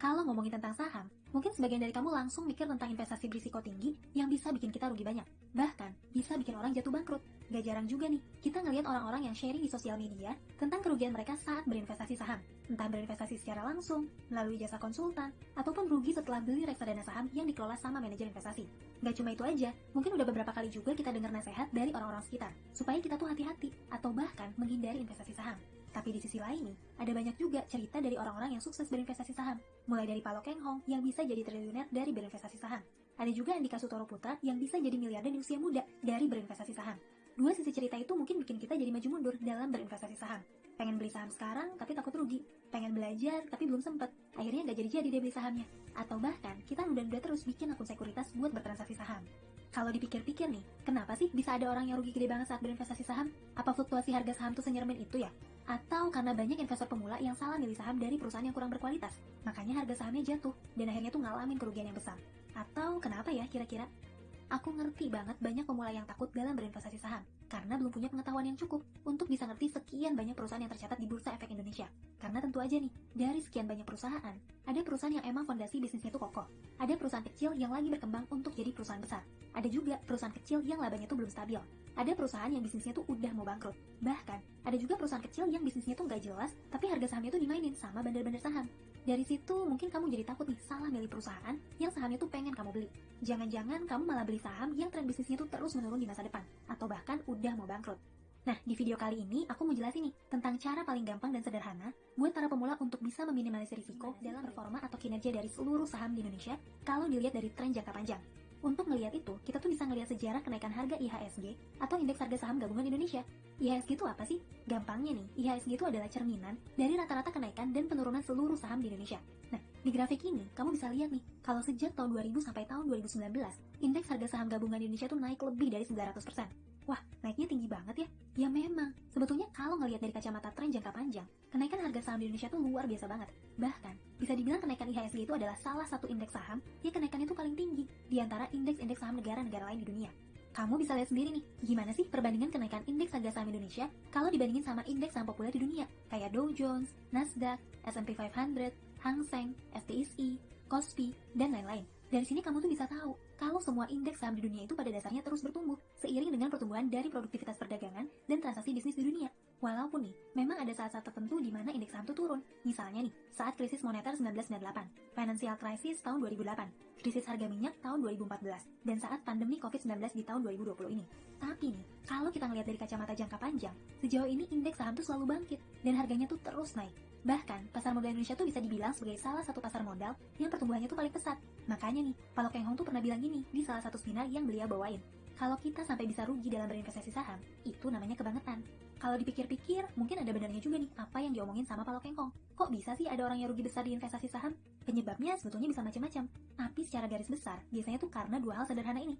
Kalau ngomongin tentang saham, mungkin sebagian dari kamu langsung mikir tentang investasi berisiko tinggi yang bisa bikin kita rugi banyak. Bahkan, bisa bikin orang jatuh bangkrut. Gak jarang juga nih, kita ngelihat orang-orang yang sharing di sosial media tentang kerugian mereka saat berinvestasi saham. Entah berinvestasi secara langsung, melalui jasa konsultan, ataupun rugi setelah beli reksadana saham yang dikelola sama manajer investasi. Gak cuma itu aja, mungkin udah beberapa kali juga kita dengar nasihat dari orang-orang sekitar, supaya kita tuh hati-hati, atau bahkan menghindari investasi saham. Tapi di sisi lain ada banyak juga cerita dari orang-orang yang sukses berinvestasi saham. Mulai dari Palo Keng Hong yang bisa jadi triliuner dari berinvestasi saham. Ada juga Andika Sutoro Putra yang bisa jadi miliarder di usia muda dari berinvestasi saham. Dua sisi cerita itu mungkin bikin kita jadi maju mundur dalam berinvestasi saham. Pengen beli saham sekarang tapi takut rugi. Pengen belajar tapi belum sempet. Akhirnya nggak jadi-jadi deh beli sahamnya. Atau bahkan kita udah-udah terus bikin akun sekuritas buat bertransaksi saham. Kalau dipikir-pikir nih, kenapa sih bisa ada orang yang rugi gede banget saat berinvestasi saham? Apa fluktuasi harga saham tuh senyermin itu ya? Atau karena banyak investor pemula yang salah milih saham dari perusahaan yang kurang berkualitas, makanya harga sahamnya jatuh dan akhirnya tuh ngalamin kerugian yang besar. Atau kenapa ya kira-kira? Aku ngerti banget banyak pemula yang takut dalam berinvestasi saham, karena belum punya pengetahuan yang cukup untuk bisa ngerti sekian banyak perusahaan yang tercatat di Bursa Efek Indonesia. Karena tentu aja nih, dari sekian banyak perusahaan, ada perusahaan yang emang fondasi bisnisnya tuh kokoh. Ada perusahaan kecil yang lagi berkembang untuk jadi perusahaan besar. Ada juga perusahaan kecil yang labanya tuh belum stabil. Ada perusahaan yang bisnisnya tuh udah mau bangkrut. Bahkan, ada juga perusahaan kecil yang bisnisnya tuh nggak jelas, tapi harga sahamnya tuh dimainin sama bandar-bandar saham. Dari situ mungkin kamu jadi takut nih salah milih perusahaan yang sahamnya tuh pengen kamu beli. Jangan-jangan kamu malah beli saham yang tren bisnisnya tuh terus menurun di masa depan, atau bahkan udah mau bangkrut. Nah, di video kali ini aku mau jelasin nih tentang cara paling gampang dan sederhana buat para pemula untuk bisa meminimalisir risiko dalam performa atau kinerja dari seluruh saham di Indonesia kalau dilihat dari tren jangka panjang. Untuk melihat itu, kita tuh bisa ngelihat sejarah kenaikan harga IHSG atau Indeks Harga Saham Gabungan Indonesia. IHSG itu apa sih? Gampangnya nih, IHSG itu adalah cerminan dari rata-rata kenaikan dan penurunan seluruh saham di Indonesia. Nah, di grafik ini, kamu bisa lihat nih, kalau sejak tahun 2000 sampai tahun 2019, Indeks Harga Saham Gabungan Indonesia tuh naik lebih dari 900%. Wah, naiknya tinggi banget ya? Ya memang, sebetulnya kalau ngelihat dari kacamata tren jangka panjang, kenaikan harga saham di Indonesia tuh luar biasa banget. Bahkan, bisa dibilang kenaikan IHSG itu adalah salah satu indeks saham yang kenaikannya tuh paling tinggi di antara indeks-indeks saham negara-negara lain di dunia. Kamu bisa lihat sendiri nih, gimana sih perbandingan kenaikan indeks harga saham Indonesia kalau dibandingin sama indeks saham populer di dunia, kayak Dow Jones, Nasdaq, S&P 500, Hang Seng, STSI, Kospi, dan lain-lain. Dari sini kamu tuh bisa tahu kalau semua indeks saham di dunia itu pada dasarnya terus bertumbuh seiring dengan pertumbuhan dari produktivitas perdagangan dan transaksi bisnis di dunia. Walaupun nih, memang ada saat-saat tertentu di mana indeks saham itu turun. Misalnya nih, saat krisis moneter 1998, financial crisis tahun 2008, krisis harga minyak tahun 2014, dan saat pandemi COVID-19 di tahun 2020 ini. Tapi nih, kalau kita ngelihat dari kacamata jangka panjang, sejauh ini indeks saham tuh selalu bangkit dan harganya tuh terus naik. Bahkan, pasar modal Indonesia tuh bisa dibilang sebagai salah satu pasar modal yang pertumbuhannya tuh paling pesat. Makanya nih, Palo Keng Hong tuh pernah bilang gini di salah satu seminar yang beliau bawain. Kalau kita sampai bisa rugi dalam berinvestasi saham, itu namanya kebangetan. Kalau dipikir-pikir, mungkin ada benarnya juga nih apa yang diomongin sama Palo Keng Hong. Kok bisa sih ada orang yang rugi besar di investasi saham? Penyebabnya sebetulnya bisa macam-macam. Tapi secara garis besar, biasanya tuh karena dua hal sederhana ini.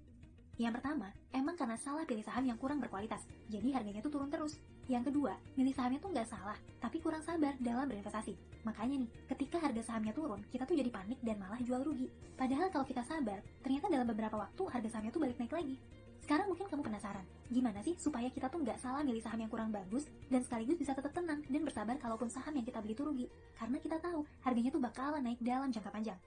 Yang pertama, emang karena salah pilih saham yang kurang berkualitas, jadi harganya tuh turun terus. Yang kedua, milih sahamnya tuh nggak salah, tapi kurang sabar dalam berinvestasi. Makanya nih, ketika harga sahamnya turun, kita tuh jadi panik dan malah jual rugi. Padahal kalau kita sabar, ternyata dalam beberapa waktu harga sahamnya tuh balik naik lagi. Sekarang mungkin kamu penasaran, gimana sih supaya kita tuh nggak salah milih saham yang kurang bagus dan sekaligus bisa tetap tenang dan bersabar kalaupun saham yang kita beli tuh rugi. Karena kita tahu harganya tuh bakalan naik dalam jangka panjang.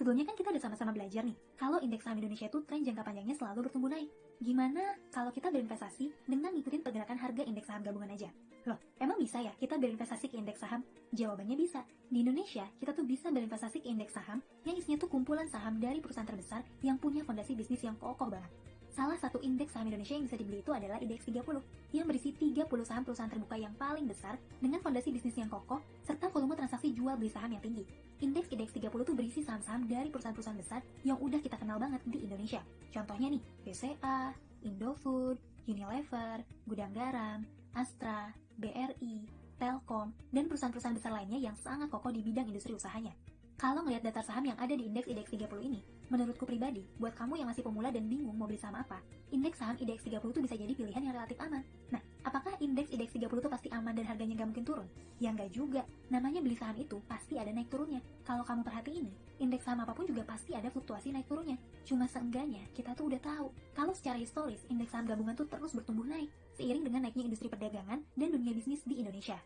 Sebelumnya kan kita udah sama-sama belajar nih, kalau indeks saham Indonesia itu tren jangka panjangnya selalu bertumbuh naik. Gimana kalau kita berinvestasi dengan ngikutin pergerakan harga indeks saham gabungan aja? Loh, emang bisa ya kita berinvestasi ke indeks saham? Jawabannya bisa. Di Indonesia, kita tuh bisa berinvestasi ke indeks saham yang isinya tuh kumpulan saham dari perusahaan terbesar yang punya fondasi bisnis yang kokoh banget. Salah satu indeks saham Indonesia yang bisa dibeli itu adalah indeks 30, yang berisi 30 saham perusahaan terbuka yang paling besar dengan fondasi bisnis yang kokoh serta volume transaksi jual beli saham yang tinggi. Indeks indeks 30 itu berisi saham-saham dari perusahaan-perusahaan besar yang udah kita kenal banget di Indonesia. Contohnya nih, BCA, Indofood, Unilever, Gudang Garam, Astra, BRI, Telkom, dan perusahaan-perusahaan besar lainnya yang sangat kokoh di bidang industri usahanya. Kalau ngelihat daftar saham yang ada di indeks IDX 30 ini, menurutku pribadi, buat kamu yang masih pemula dan bingung mau beli saham apa, indeks saham IDX 30 itu bisa jadi pilihan yang relatif aman. Nah, apakah indeks IDX 30 itu pasti aman dan harganya nggak mungkin turun? Ya nggak juga. Namanya beli saham itu pasti ada naik turunnya. Kalau kamu perhati ini, indeks saham apa pun juga pasti ada fluktuasi naik turunnya. Cuma seenggaknya kita tuh udah tahu kalau secara historis indeks saham gabungan tuh terus bertumbuh naik seiring dengan naiknya industri perdagangan dan dunia bisnis di Indonesia.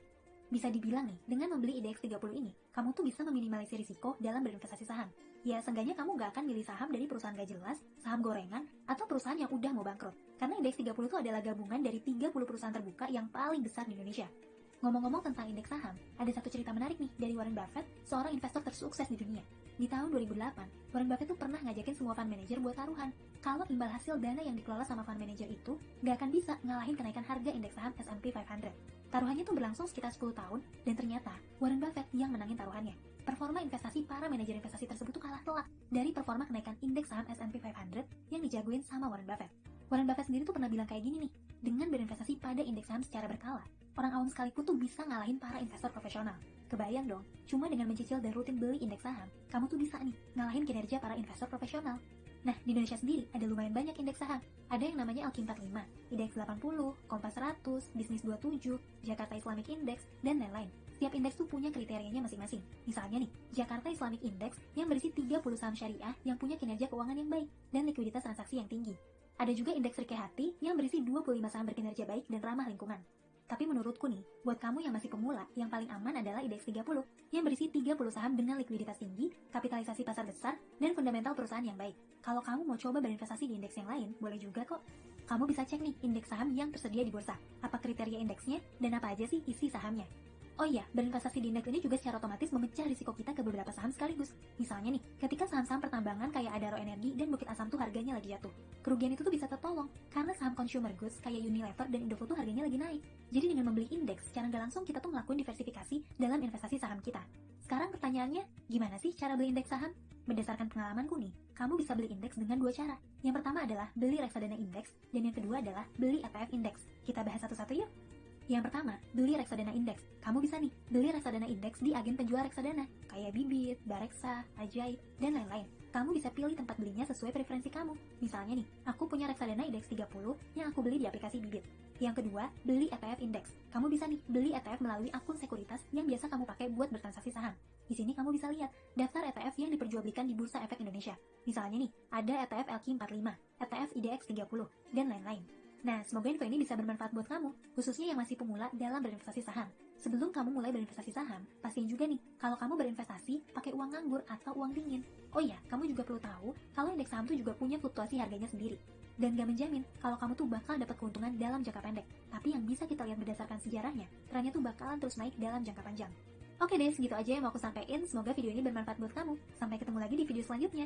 Bisa dibilang nih, dengan membeli IDX 30 ini, kamu tuh bisa meminimalisir risiko dalam berinvestasi saham. Ya, seenggaknya kamu nggak akan milih saham dari perusahaan gak jelas, saham gorengan, atau perusahaan yang udah mau bangkrut. Karena IDX 30 itu adalah gabungan dari 30 perusahaan terbuka yang paling besar di Indonesia. Ngomong-ngomong tentang indeks saham, ada satu cerita menarik nih dari Warren Buffett, seorang investor tersukses di dunia. Di tahun 2008, Warren Buffett tuh pernah ngajakin semua fund manager buat taruhan. Kalau imbal hasil dana yang dikelola sama fund manager itu, nggak akan bisa ngalahin kenaikan harga indeks saham S&P 500. Taruhannya tuh berlangsung sekitar 10 tahun, dan ternyata Warren Buffett yang menangin taruhannya. Performa investasi para manajer investasi tersebut tuh kalah telak dari performa kenaikan indeks saham S&P 500 yang dijagoin sama Warren Buffett. Warren Buffett sendiri tuh pernah bilang kayak gini nih, dengan berinvestasi pada indeks saham secara berkala, orang awam sekalipun tuh bisa ngalahin para investor profesional. Kebayang dong, cuma dengan mencicil dan rutin beli indeks saham, kamu tuh bisa nih ngalahin kinerja para investor profesional. Nah, di Indonesia sendiri ada lumayan banyak indeks saham. Ada yang namanya Alkim 45, IDX 80, Kompas 100, Bisnis 27, Jakarta Islamic Index, dan lain-lain. Setiap indeks tuh punya kriterianya masing-masing. Misalnya nih, Jakarta Islamic Index yang berisi 30 saham syariah yang punya kinerja keuangan yang baik dan likuiditas transaksi yang tinggi. Ada juga indeks Rike Hati yang berisi 25 saham berkinerja baik dan ramah lingkungan. Tapi menurutku nih, buat kamu yang masih pemula, yang paling aman adalah IDX 30, yang berisi 30 saham dengan likuiditas tinggi, kapitalisasi pasar besar, dan fundamental perusahaan yang baik. Kalau kamu mau coba berinvestasi di indeks yang lain, boleh juga kok. Kamu bisa cek nih indeks saham yang tersedia di bursa, apa kriteria indeksnya, dan apa aja sih isi sahamnya. Oh iya, berinvestasi di indeks ini juga secara otomatis memecah risiko kita ke beberapa saham sekaligus. Misalnya nih, ketika saham-saham pertambangan kayak Adaro Energi dan Bukit Asam tuh harganya lagi jatuh. Kerugian itu tuh bisa tertolong, karena saham consumer goods kayak Unilever dan Indofood tuh harganya lagi naik. Jadi dengan membeli indeks, secara nggak langsung kita tuh ngelakuin diversifikasi dalam investasi saham kita. Sekarang pertanyaannya, gimana sih cara beli indeks saham? Berdasarkan pengalamanku nih, kamu bisa beli indeks dengan dua cara. Yang pertama adalah beli reksadana indeks, dan yang kedua adalah beli ETF indeks. Kita bahas satu-satu yuk. Yang pertama, beli reksadana indeks. Kamu bisa nih, beli reksadana indeks di agen penjual reksadana, kayak Bibit, Bareksa, Ajaib, dan lain-lain. Kamu bisa pilih tempat belinya sesuai preferensi kamu. Misalnya nih, aku punya reksadana indeks 30 yang aku beli di aplikasi Bibit. Yang kedua, beli ETF indeks. Kamu bisa nih, beli ETF melalui akun sekuritas yang biasa kamu pakai buat bertransaksi saham. Di sini kamu bisa lihat daftar ETF yang diperjualbelikan di Bursa Efek Indonesia. Misalnya nih, ada ETF LQ45, ETF IDX 30, dan lain-lain. Nah, semoga info ini bisa bermanfaat buat kamu, khususnya yang masih pemula dalam berinvestasi saham. Sebelum kamu mulai berinvestasi saham, pastiin juga nih, kalau kamu berinvestasi pakai uang nganggur atau uang dingin. Oh iya, kamu juga perlu tahu kalau indeks saham tuh juga punya fluktuasi harganya sendiri. Dan gak menjamin kalau kamu tuh bakal dapat keuntungan dalam jangka pendek. Tapi yang bisa kita lihat berdasarkan sejarahnya, trennya tuh bakalan terus naik dalam jangka panjang. Oke deh, segitu aja yang mau aku sampaikan. Semoga video ini bermanfaat buat kamu. Sampai ketemu lagi di video selanjutnya.